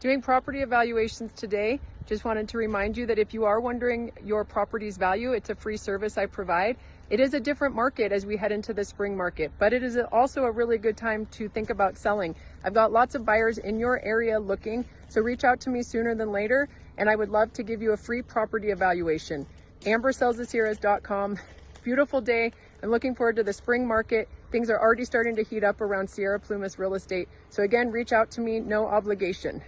Doing property evaluations today, just wanted to remind you that if you are wondering your property's value, it's a free service I provide. It is a different market as we head into the spring market, but it is also a really good time to think about selling. I've got lots of buyers in your area looking, so reach out to me sooner than later, and I would love to give you a free property evaluation. AmberSellsTheSierras.com. Beautiful day. I'm looking forward to the spring market. Things are already starting to heat up around Sierra Plumas real estate. So again, reach out to me, no obligation.